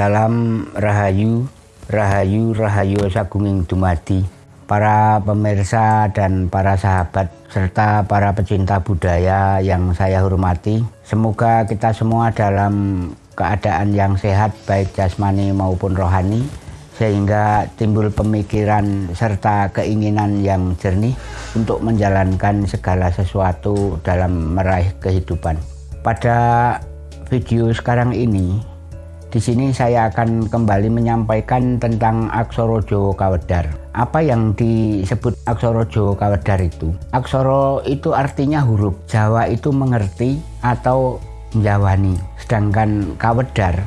Salam Rahayu, Rahayu, Rahayu Sagunging Dumadi. Para pemirsa dan para sahabat serta para pecinta budaya yang saya hormati. Semoga kita semua dalam keadaan yang sehat baik jasmani maupun rohani sehingga timbul pemikiran serta keinginan yang jernih untuk menjalankan segala sesuatu dalam meraih kehidupan. Pada video sekarang ini di sini saya akan kembali menyampaikan tentang Aksoro Jawa Kawedar. Apa yang disebut Aksoro Jawa Kawedar itu? Aksoro itu artinya huruf. Jawa itu mengerti atau menjawani. Sedangkan Kawedar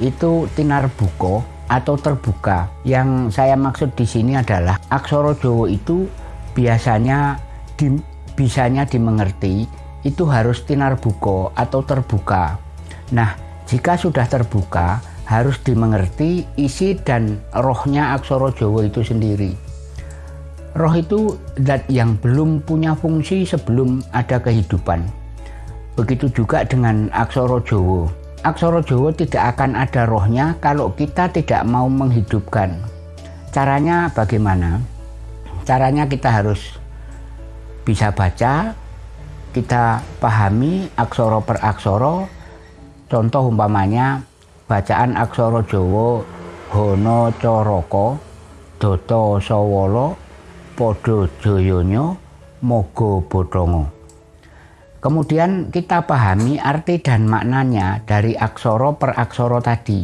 itu tinar buko atau terbuka. Yang saya maksud di sini adalah Aksoro Jawa itu biasanya di, bisanya dimengerti itu harus tinar buko atau terbuka. Nah, jika sudah terbuka, harus dimengerti isi dan rohnya aksara Jawa itu sendiri. Roh itu zat yang belum punya fungsi sebelum ada kehidupan. Begitu juga dengan aksara Jawa. Aksara Jawa tidak akan ada rohnya kalau kita tidak mau menghidupkan. Caranya bagaimana? Caranya kita harus bisa baca, kita pahami aksara per aksara, Contoh umpamanya bacaan aksara Jawa Hono Coroko Doto Sawala Podo Joyonya Mogo Bodongo. Kemudian kita pahami arti dan maknanya dari aksara per aksara tadi.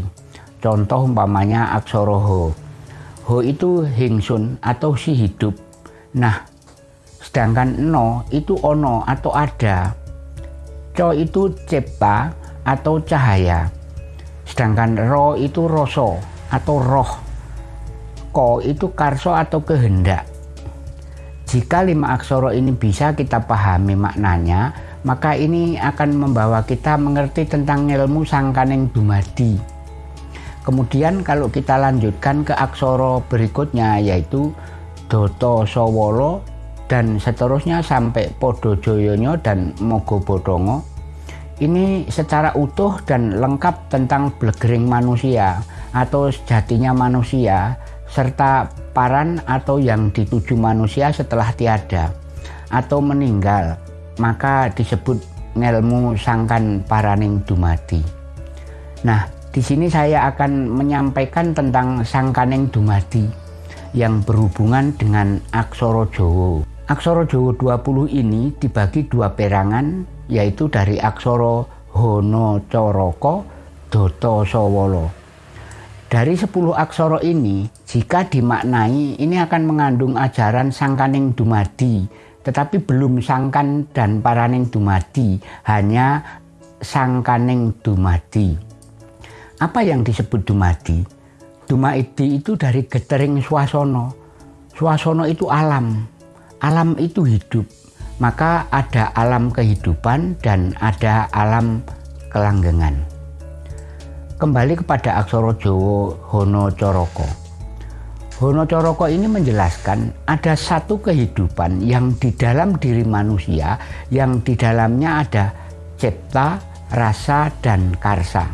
Contoh umpamanya aksara Ho. Ho itu hingsun atau si hidup. Nah, sedangkan no itu ono atau ada. Co itu cipta atau cahaya. Sedangkan roh itu roso atau roh. Ko itu karso atau kehendak. Jika lima aksoro ini bisa kita pahami maknanya, maka ini akan membawa kita mengerti tentang ilmu sangkaning dumadi. Kemudian kalau kita lanjutkan ke aksoro berikutnya yaitu Doto Sowolo dan seterusnya sampai Podo Joyonyo dan Mogo Bodongo ini secara utuh dan lengkap tentang blegering manusia atau sejatinya manusia serta paran atau yang dituju manusia setelah tiada atau meninggal maka disebut ngelmu sangkan paraning dumadi. Nah, di sini saya akan menyampaikan tentang sangkaning dumadi yang berhubungan dengan aksoro Jowo. Aksoro Jowo 20 ini dibagi dua perangan yaitu dari aksara Hono Coroko Doto Sowolo. Dari 10 aksara ini, jika dimaknai, ini akan mengandung ajaran sangkaning dumadi, tetapi belum sangkan dan paraning dumadi, hanya sangkaning dumadi. Apa yang disebut dumadi? Dumadi itu dari getering suasono. Suasono itu alam, alam itu hidup maka ada alam kehidupan dan ada alam kelanggengan. Kembali kepada aksara Jawa Hono Coroko. Hono Coroko ini menjelaskan ada satu kehidupan yang di dalam diri manusia yang di dalamnya ada cipta, rasa, dan karsa.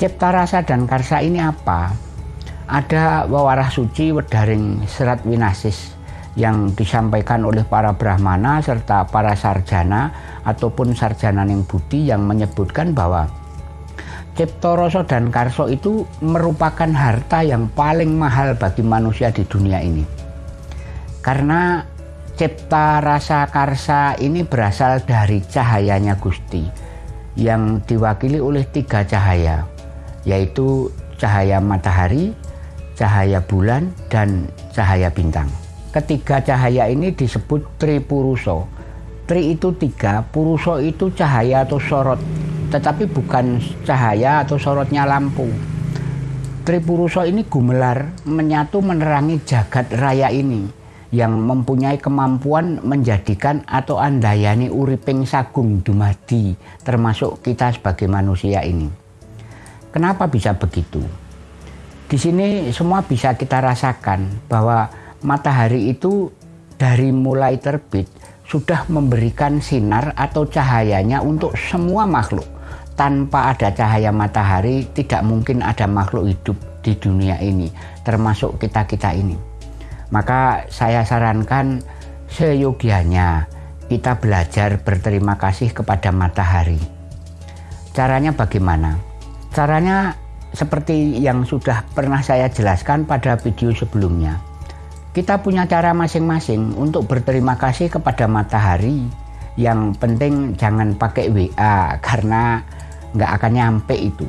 Cipta, rasa, dan karsa ini apa? Ada wawarah suci wedaring serat winasis yang disampaikan oleh para brahmana serta para sarjana ataupun sarjana yang budi yang menyebutkan bahwa Ciptoroso dan Karso itu merupakan harta yang paling mahal bagi manusia di dunia ini. Karena cipta rasa karsa ini berasal dari cahayanya Gusti yang diwakili oleh tiga cahaya yaitu cahaya matahari, cahaya bulan, dan cahaya bintang. Ketiga cahaya ini disebut tripuruso. Tri itu tiga, puruso itu cahaya atau sorot, tetapi bukan cahaya atau sorotnya lampu. Tripuruso ini gumelar menyatu menerangi jagat raya ini yang mempunyai kemampuan menjadikan atau andayani uriping sagung dumadi termasuk kita sebagai manusia ini. Kenapa bisa begitu? Di sini semua bisa kita rasakan bahwa matahari itu dari mulai terbit sudah memberikan sinar atau cahayanya untuk semua makhluk, tanpa ada cahaya matahari tidak mungkin ada makhluk hidup di dunia ini, termasuk kita-kita ini. Maka saya sarankan seyogianya kita belajar berterima kasih kepada matahari. Caranya bagaimana? Caranya seperti yang sudah pernah saya jelaskan pada video sebelumnya. Kita punya cara masing-masing untuk berterima kasih kepada matahari. Yang penting jangan pakai WA karena nggak akan nyampe itu.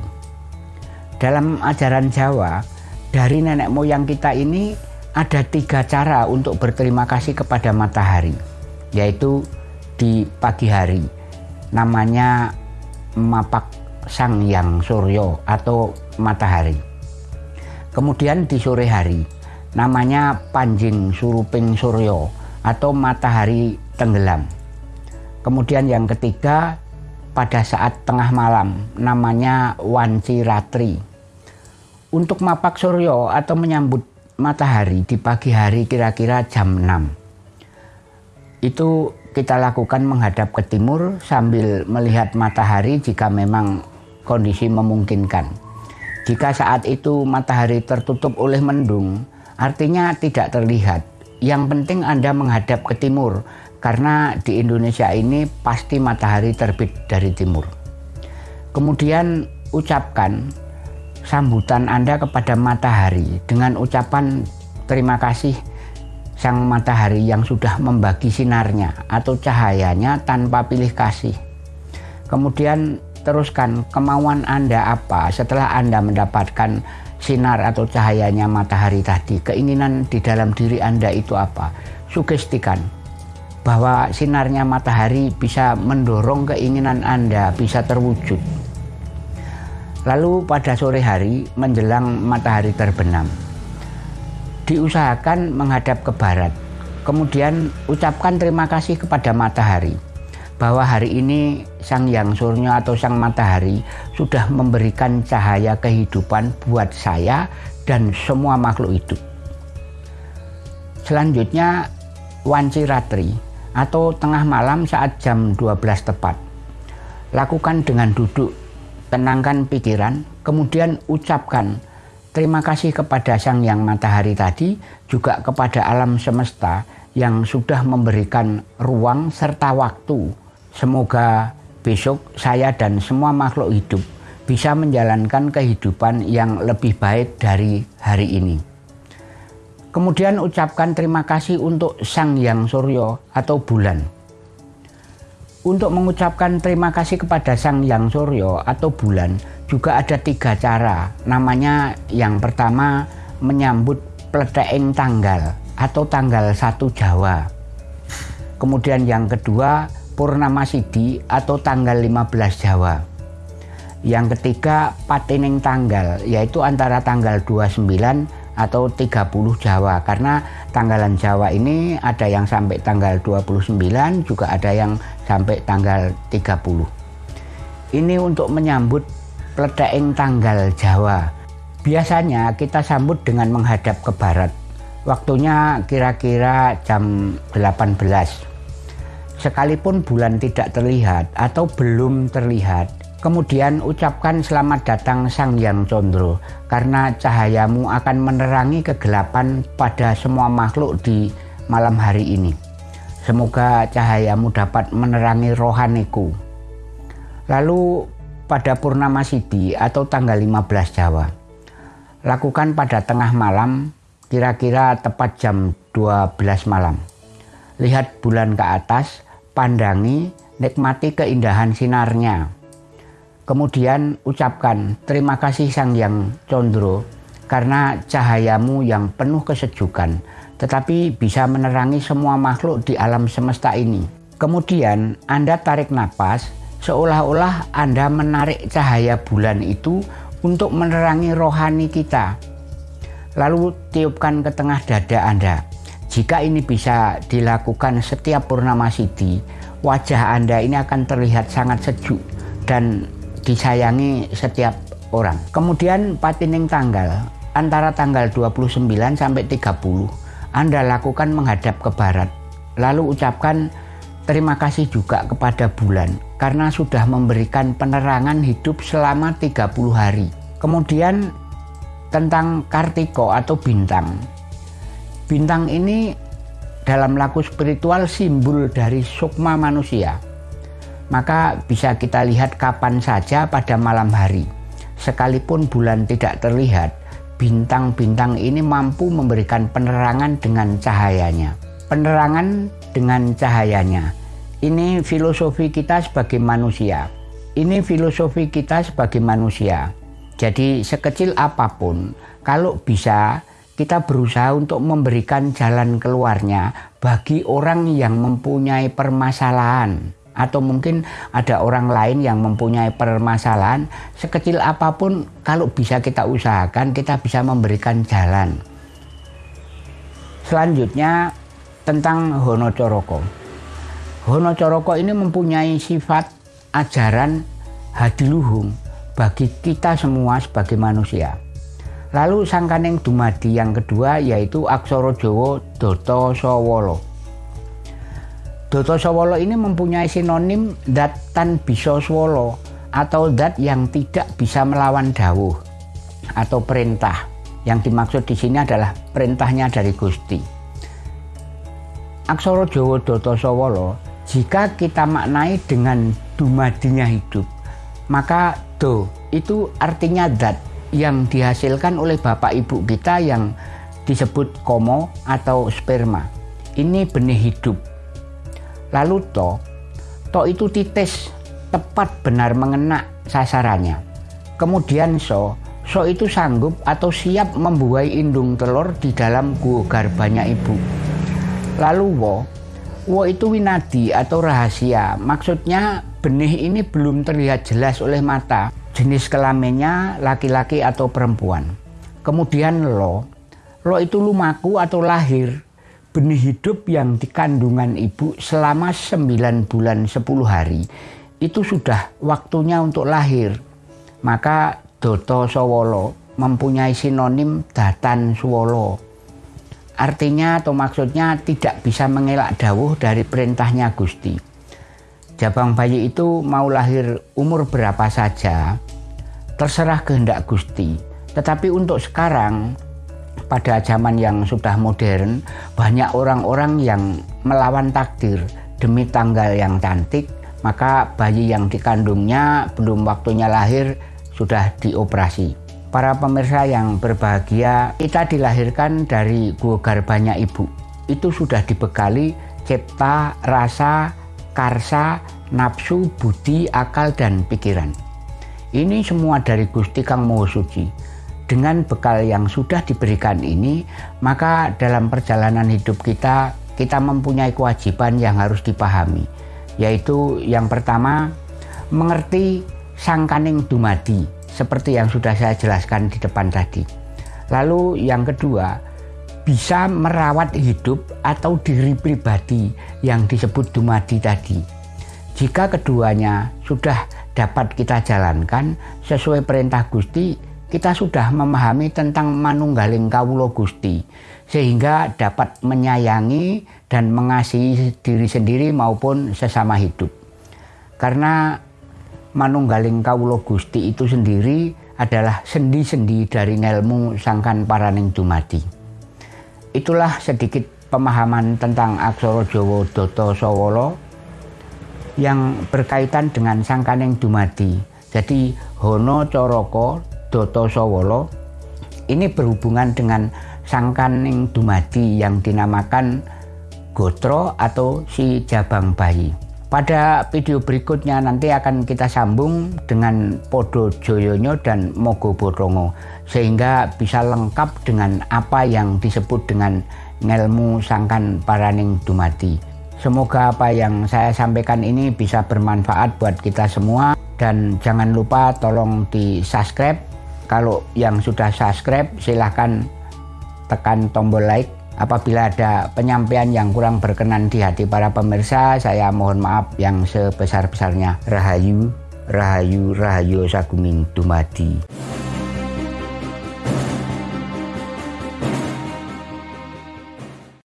Dalam ajaran Jawa, dari nenek moyang kita ini ada tiga cara untuk berterima kasih kepada matahari, yaitu di pagi hari, namanya mapak sang yang suryo atau matahari. Kemudian di sore hari, namanya panjing suruping suryo atau matahari tenggelam. Kemudian yang ketiga pada saat tengah malam namanya Wanci Ratri. Untuk mapak suryo atau menyambut matahari di pagi hari kira-kira jam 6. Itu kita lakukan menghadap ke timur sambil melihat matahari jika memang kondisi memungkinkan. Jika saat itu matahari tertutup oleh mendung, artinya tidak terlihat. Yang penting Anda menghadap ke timur karena di Indonesia ini pasti matahari terbit dari timur. Kemudian ucapkan sambutan Anda kepada matahari dengan ucapan terima kasih sang matahari yang sudah membagi sinarnya atau cahayanya tanpa pilih kasih. Kemudian teruskan kemauan Anda apa setelah Anda mendapatkan sinar atau cahayanya matahari tadi. Keinginan di dalam diri Anda itu apa? Sugestikan bahwa sinarnya matahari bisa mendorong keinginan Anda bisa terwujud. Lalu pada sore hari menjelang matahari terbenam, diusahakan menghadap ke barat. Kemudian ucapkan terima kasih kepada matahari bahwa hari ini Sang Yang Surya atau Sang Matahari sudah memberikan cahaya kehidupan buat saya dan semua makhluk hidup. Selanjutnya Wanci Ratri atau tengah malam saat jam 12 tepat. Lakukan dengan duduk, tenangkan pikiran, kemudian ucapkan terima kasih kepada Sang Yang Matahari tadi, juga kepada alam semesta yang sudah memberikan ruang serta waktu. Semoga besok saya dan semua makhluk hidup bisa menjalankan kehidupan yang lebih baik dari hari ini. Kemudian ucapkan terima kasih untuk Sang Yang Suryo atau bulan. Untuk mengucapkan terima kasih kepada Sang Yang Suryo atau bulan juga ada tiga cara. Namanya yang pertama menyambut pleteing tanggal atau tanggal satu Jawa. Kemudian yang kedua Purnama Sidi atau tanggal 15 Jawa. Yang ketiga patining tanggal yaitu antara tanggal 29 atau 30 Jawa. Karena tanggalan Jawa ini ada yang sampai tanggal 29 juga ada yang sampai tanggal 30 ini untuk menyambut peledaing tanggal Jawa. Biasanya kita sambut dengan menghadap ke barat. Waktunya kira-kira jam 18 sekalipun bulan tidak terlihat atau belum terlihat Kemudian ucapkan selamat datang Sang Yang Condro karena cahayamu akan menerangi kegelapan pada semua makhluk di malam hari ini. Semoga cahayamu dapat menerangi rohaniku. Lalu pada Purnama Sidi atau tanggal 15 Jawa. Lakukan pada tengah malam kira-kira tepat jam 12 malam. Lihat bulan ke atas, pandangi, nikmati keindahan sinarnya Kemudian ucapkan terima kasih Sang Yang Condro karena cahayamu yang penuh kesejukan tetapi bisa menerangi semua makhluk di alam semesta ini. Kemudian Anda tarik napas seolah-olah Anda menarik cahaya bulan itu untuk menerangi rohani kita. Lalu tiupkan ke tengah dada Anda. Jika ini bisa dilakukan setiap purnama sidi, wajah Anda ini akan terlihat sangat sejuk dan disayangi setiap orang. Kemudian patining tanggal antara tanggal 29 sampai 30 Anda lakukan menghadap ke barat. Lalu ucapkan terima kasih juga kepada bulan karena sudah memberikan penerangan hidup selama 30 hari. Kemudian tentang Kartiko atau bintang. Bintang ini dalam laku spiritual simbol dari sukma manusia. Maka bisa kita lihat kapan saja pada malam hari. Sekalipun bulan tidak terlihat, bintang-bintang ini mampu memberikan penerangan dengan cahayanya. Penerangan dengan cahayanya ini filosofi kita sebagai manusia. Ini filosofi kita sebagai manusia. Jadi sekecil apa pun, kalau bisa kita berusaha untuk memberikan jalan keluarnya bagi orang yang mempunyai permasalahan. Atau mungkin ada orang lain yang mempunyai permasalahan sekecil apa pun kalau bisa kita usahakan kita bisa memberikan jalan. Selanjutnya tentang Hono Coroko Hono Coroko ini mempunyai sifat ajaran hadiluhung bagi kita semua sebagai manusia. Lalu sangkaneng dumadi yang kedua yaitu Aksoro Jowo Doto Sowolo. Doto Sowolo ini mempunyai sinonim dat tan bisa swolo atau dat yang tidak bisa melawan dawuh atau perintah. Yang dimaksud di sini adalah perintahnya dari Gusti. Aksoro Jowo Doto Sowolo jika kita maknai dengan dumadinya hidup, maka do itu artinya dat yang dihasilkan oleh bapak ibu kita yang disebut komo atau sperma. Ini benih hidup. Lalu to, to itu titis tepat benar mengena sasarannya. Kemudian so, so itu sanggup atau siap membuai indung telur di dalam gua garbanya ibu. Lalu wo, Wo itu winadi atau rahasia. Maksudnya benih ini belum terlihat jelas oleh mata. Jenis kelaminnya laki-laki atau perempuan. Kemudian lo. Lo itu lumaku atau lahir. Benih hidup yang dikandungan ibu selama 9 bulan 10 hari. Itu sudah waktunya untuk lahir. Maka Doto Sowolo mempunyai sinonim Datan Suwolo Artinya atau maksudnya tidak bisa mengelak dawuh dari perintahnya Gusti. Jabang bayi itu mau lahir umur berapa saja, terserah kehendak Gusti. Tetapi untuk sekarang, pada zaman yang sudah modern, banyak orang-orang yang melawan takdir demi tanggal yang cantik, maka bayi yang dikandungnya belum waktunya lahir sudah dioperasi. Para pemirsa yang berbahagia, kita dilahirkan dari gua garbanya ibu. Itu sudah dibekali cipta, rasa, karsa, nafsu, budi, akal, dan pikiran. Ini semua dari Gusti Kang Moho Suci. Dengan bekal yang sudah diberikan ini, maka dalam perjalanan hidup kita, kita mempunyai kewajiban yang harus dipahami. Yaitu yang pertama, mengerti sangkaning dumadi, seperti yang sudah saya jelaskan di depan tadi. Lalu yang kedua, bisa merawat hidup atau diri pribadi yang disebut dumadi tadi. Jika keduanya sudah dapat kita jalankan sesuai perintah Gusti, kita sudah memahami tentang manunggaling kawulo Gusti, sehingga dapat menyayangi dan mengasihi diri sendiri maupun sesama hidup. Karena manunggaling kawulo Gusti itu sendiri adalah sendi-sendi dari ngelmu sangkan paraning dumadi. Itulah sedikit pemahaman tentang aksara Jawa Data Sawala yang berkaitan dengan sangkaning dumadi. Jadi Hono Coroko Data Sawala ini berhubungan dengan sangkaning dumadi yang dinamakan Gotro atau si Jabang Bayi. Pada video berikutnya nanti akan kita sambung dengan Podo Joyonyo dan Mogo Borongo sehingga bisa lengkap dengan apa yang disebut dengan ngelmu sangkan paraning dumati. Semoga apa yang saya sampaikan ini bisa bermanfaat buat kita semua dan jangan lupa tolong di subscribe. Kalau yang sudah subscribe silahkan tekan tombol like Apabila ada penyampaian yang kurang berkenan di hati para pemirsa, saya mohon maaf yang sebesar-besarnya. Rahayu, Rahayu, Rahayu Sagunging Dumadi.